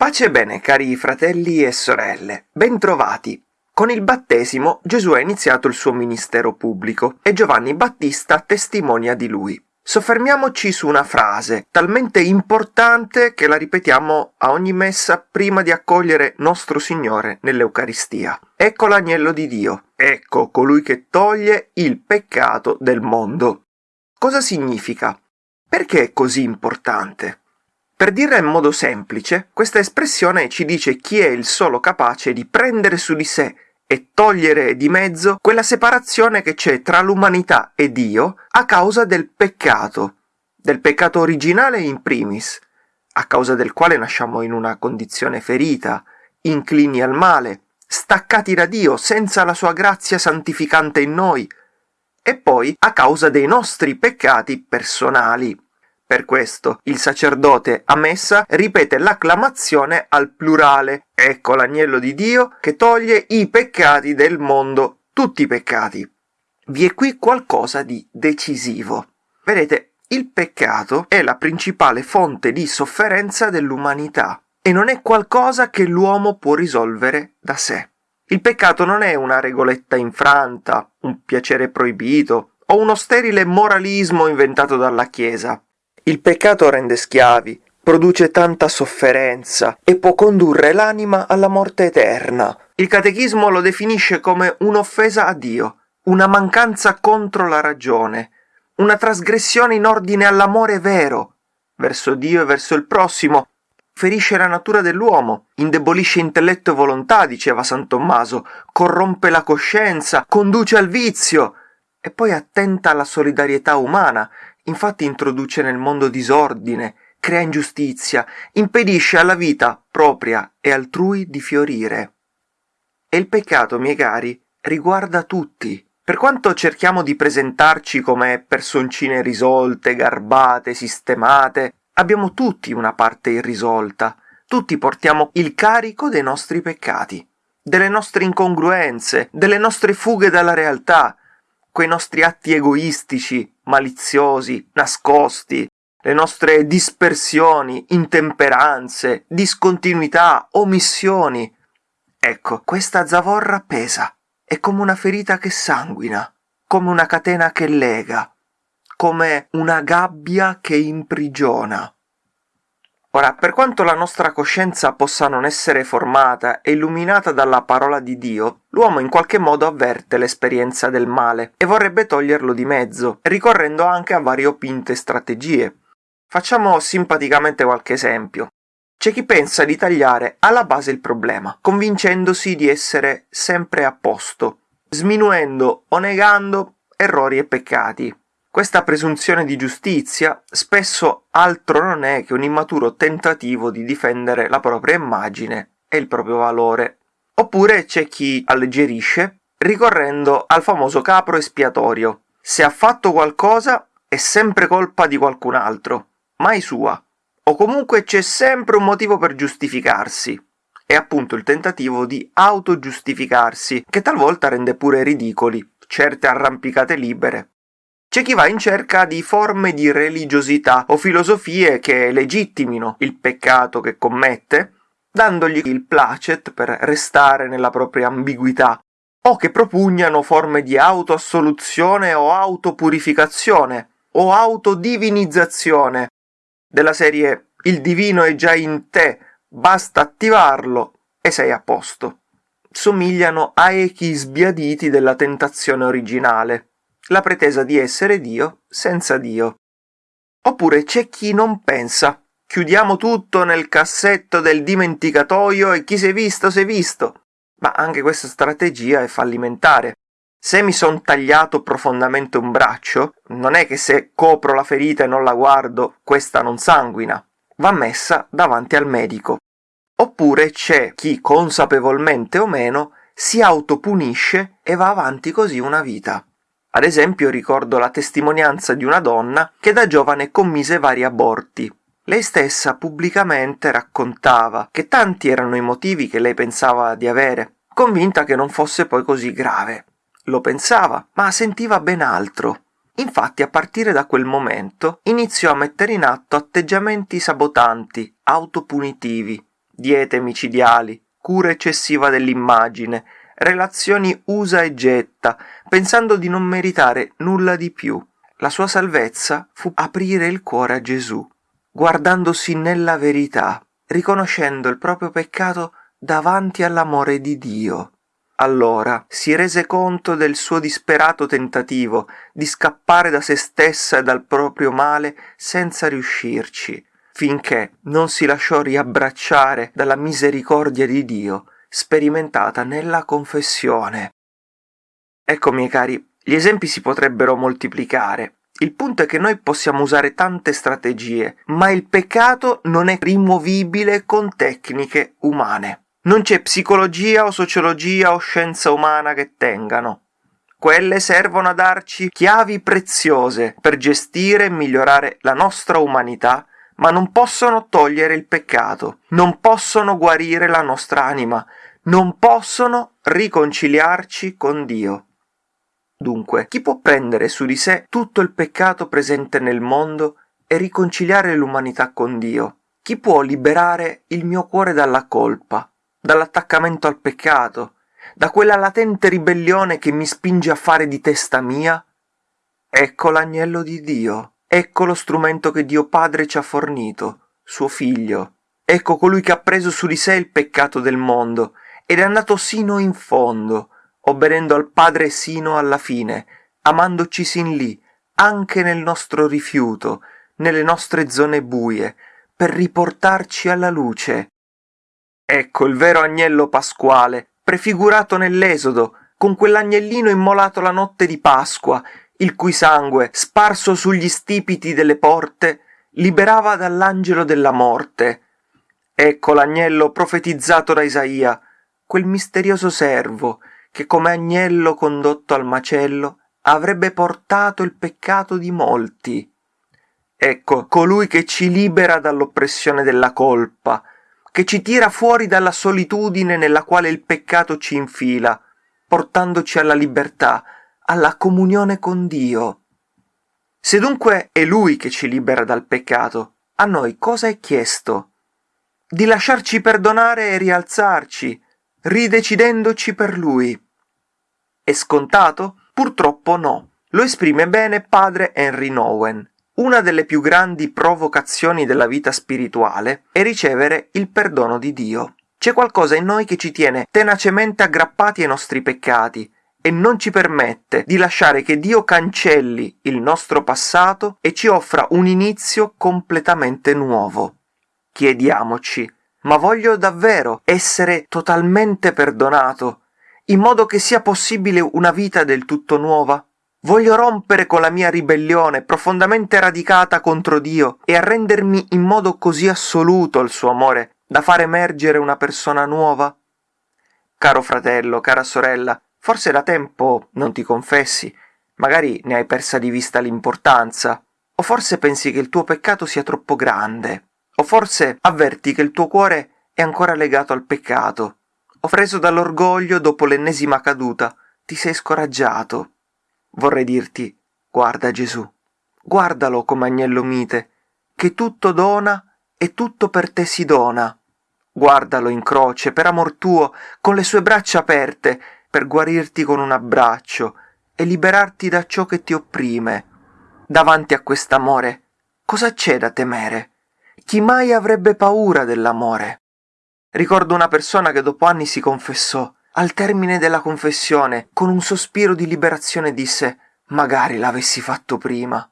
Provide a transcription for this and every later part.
Pace e bene, cari fratelli e sorelle, bentrovati. Con il battesimo Gesù ha iniziato il suo ministero pubblico e Giovanni Battista testimonia di lui. Soffermiamoci su una frase talmente importante che la ripetiamo a ogni messa prima di accogliere nostro Signore nell'Eucaristia. Ecco l'agnello di Dio, ecco colui che toglie il peccato del mondo. Cosa significa? Perché è così importante? Per dirla in modo semplice, questa espressione ci dice chi è il solo capace di prendere su di sé e togliere di mezzo quella separazione che c'è tra l'umanità e Dio a causa del peccato, del peccato originale in primis, a causa del quale nasciamo in una condizione ferita, inclini al male, staccati da Dio senza la sua grazia santificante in noi, e poi a causa dei nostri peccati personali. Per questo il sacerdote a messa ripete l'acclamazione al plurale. Ecco l'agnello di Dio che toglie i peccati del mondo, tutti i peccati. Vi è qui qualcosa di decisivo. Vedete, il peccato è la principale fonte di sofferenza dell'umanità e non è qualcosa che l'uomo può risolvere da sé. Il peccato non è una regoletta infranta, un piacere proibito o uno sterile moralismo inventato dalla Chiesa. Il peccato rende schiavi, produce tanta sofferenza e può condurre l'anima alla morte eterna. Il catechismo lo definisce come un'offesa a Dio, una mancanza contro la ragione, una trasgressione in ordine all'amore vero verso Dio e verso il prossimo, ferisce la natura dell'uomo, indebolisce intelletto e volontà, diceva San Tommaso, corrompe la coscienza, conduce al vizio e poi attenta alla solidarietà umana, Infatti introduce nel mondo disordine, crea ingiustizia, impedisce alla vita propria e altrui di fiorire. E il peccato, miei cari, riguarda tutti. Per quanto cerchiamo di presentarci come personcine risolte, garbate, sistemate, abbiamo tutti una parte irrisolta. Tutti portiamo il carico dei nostri peccati, delle nostre incongruenze, delle nostre fughe dalla realtà, quei nostri atti egoistici, maliziosi, nascosti, le nostre dispersioni, intemperanze, discontinuità, omissioni. Ecco, questa zavorra pesa, è come una ferita che sanguina, come una catena che lega, come una gabbia che imprigiona. Ora, per quanto la nostra coscienza possa non essere formata e illuminata dalla parola di Dio, l'uomo in qualche modo avverte l'esperienza del male e vorrebbe toglierlo di mezzo, ricorrendo anche a variopinte strategie. Facciamo simpaticamente qualche esempio. C'è chi pensa di tagliare alla base il problema, convincendosi di essere sempre a posto, sminuendo o negando errori e peccati, questa presunzione di giustizia spesso altro non è che un immaturo tentativo di difendere la propria immagine e il proprio valore. Oppure c'è chi alleggerisce ricorrendo al famoso capro espiatorio. Se ha fatto qualcosa è sempre colpa di qualcun altro, mai sua. O comunque c'è sempre un motivo per giustificarsi. È appunto il tentativo di autogiustificarsi, che talvolta rende pure ridicoli certe arrampicate libere c'è chi va in cerca di forme di religiosità o filosofie che legittimino il peccato che commette, dandogli il placet per restare nella propria ambiguità, o che propugnano forme di autoassoluzione o autopurificazione o autodivinizzazione, della serie il divino è già in te, basta attivarlo e sei a posto. Somigliano a echi sbiaditi della tentazione originale la pretesa di essere Dio senza Dio. Oppure c'è chi non pensa. Chiudiamo tutto nel cassetto del dimenticatoio e chi si è visto si è visto. Ma anche questa strategia è fallimentare. Se mi son tagliato profondamente un braccio, non è che se copro la ferita e non la guardo, questa non sanguina. Va messa davanti al medico. Oppure c'è chi, consapevolmente o meno, si autopunisce e va avanti così una vita. Ad esempio ricordo la testimonianza di una donna che da giovane commise vari aborti. Lei stessa pubblicamente raccontava che tanti erano i motivi che lei pensava di avere, convinta che non fosse poi così grave. Lo pensava, ma sentiva ben altro. Infatti a partire da quel momento iniziò a mettere in atto atteggiamenti sabotanti, autopunitivi, diete micidiali, cura eccessiva dell'immagine, relazioni usa e getta, pensando di non meritare nulla di più. La sua salvezza fu aprire il cuore a Gesù, guardandosi nella verità, riconoscendo il proprio peccato davanti all'amore di Dio. Allora si rese conto del suo disperato tentativo di scappare da se stessa e dal proprio male senza riuscirci, finché non si lasciò riabbracciare dalla misericordia di Dio sperimentata nella confessione. Ecco, miei cari, gli esempi si potrebbero moltiplicare. Il punto è che noi possiamo usare tante strategie, ma il peccato non è rimovibile con tecniche umane. Non c'è psicologia o sociologia o scienza umana che tengano. Quelle servono a darci chiavi preziose per gestire e migliorare la nostra umanità, ma non possono togliere il peccato, non possono guarire la nostra anima, non possono riconciliarci con Dio. Dunque, chi può prendere su di sé tutto il peccato presente nel mondo e riconciliare l'umanità con Dio? Chi può liberare il mio cuore dalla colpa? dall'attaccamento al peccato, da quella latente ribellione che mi spinge a fare di testa mia? Ecco l'agnello di Dio, ecco lo strumento che Dio Padre ci ha fornito, suo figlio. Ecco colui che ha preso su di sé il peccato del mondo ed è andato sino in fondo, obbedendo al Padre sino alla fine, amandoci sin lì, anche nel nostro rifiuto, nelle nostre zone buie, per riportarci alla luce, Ecco il vero agnello pasquale, prefigurato nell'Esodo, con quell'agnellino immolato la notte di Pasqua, il cui sangue, sparso sugli stipiti delle porte, liberava dall'angelo della morte. Ecco l'agnello profetizzato da Isaia, quel misterioso servo che come agnello condotto al macello avrebbe portato il peccato di molti. Ecco colui che ci libera dall'oppressione della colpa, che ci tira fuori dalla solitudine nella quale il peccato ci infila, portandoci alla libertà, alla comunione con Dio. Se dunque è Lui che ci libera dal peccato, a noi cosa è chiesto? Di lasciarci perdonare e rialzarci, ridecidendoci per Lui. È scontato? Purtroppo no. Lo esprime bene padre Henry Nowen. Una delle più grandi provocazioni della vita spirituale è ricevere il perdono di Dio. C'è qualcosa in noi che ci tiene tenacemente aggrappati ai nostri peccati e non ci permette di lasciare che Dio cancelli il nostro passato e ci offra un inizio completamente nuovo. Chiediamoci, ma voglio davvero essere totalmente perdonato, in modo che sia possibile una vita del tutto nuova? Voglio rompere con la mia ribellione profondamente radicata contro Dio e arrendermi in modo così assoluto al suo amore da far emergere una persona nuova? Caro fratello, cara sorella, forse da tempo non ti confessi, magari ne hai persa di vista l'importanza, o forse pensi che il tuo peccato sia troppo grande, o forse avverti che il tuo cuore è ancora legato al peccato, o preso dall'orgoglio dopo l'ennesima caduta, ti sei scoraggiato vorrei dirti guarda Gesù, guardalo come agnello mite, che tutto dona e tutto per te si dona. Guardalo in croce, per amor tuo, con le sue braccia aperte, per guarirti con un abbraccio e liberarti da ciò che ti opprime. Davanti a quest'amore, cosa c'è da temere? Chi mai avrebbe paura dell'amore? Ricordo una persona che dopo anni si confessò al termine della confessione, con un sospiro di liberazione disse Magari l'avessi fatto prima.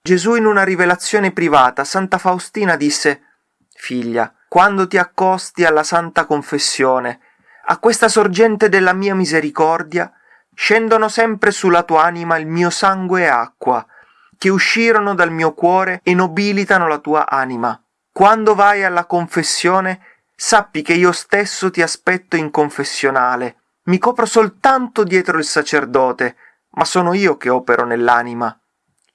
Gesù in una rivelazione privata, Santa Faustina disse Figlia, quando ti accosti alla Santa Confessione, a questa sorgente della mia misericordia, scendono sempre sulla tua anima il mio sangue e acqua, che uscirono dal mio cuore e nobilitano la tua anima. Quando vai alla confessione, sappi che io stesso ti aspetto in confessionale. Mi copro soltanto dietro il sacerdote, ma sono io che opero nell'anima.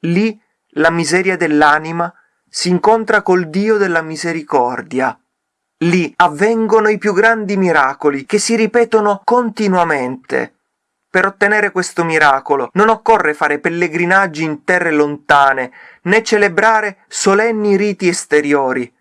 Lì la miseria dell'anima si incontra col Dio della misericordia. Lì avvengono i più grandi miracoli che si ripetono continuamente. Per ottenere questo miracolo non occorre fare pellegrinaggi in terre lontane, né celebrare solenni riti esteriori,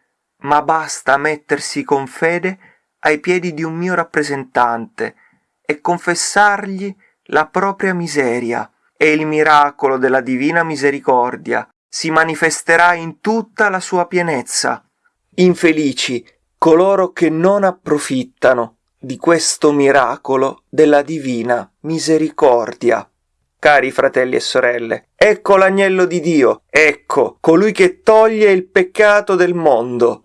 ma basta mettersi con fede ai piedi di un mio rappresentante e confessargli la propria miseria, e il miracolo della divina misericordia si manifesterà in tutta la sua pienezza. Infelici coloro che non approfittano di questo miracolo della divina misericordia. Cari fratelli e sorelle, ecco l'agnello di Dio, ecco colui che toglie il peccato del mondo,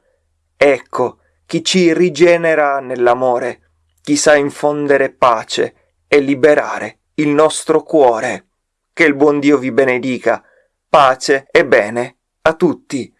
ecco chi ci rigenera nell'amore, chi sa infondere pace e liberare il nostro cuore. Che il buon Dio vi benedica. Pace e bene a tutti.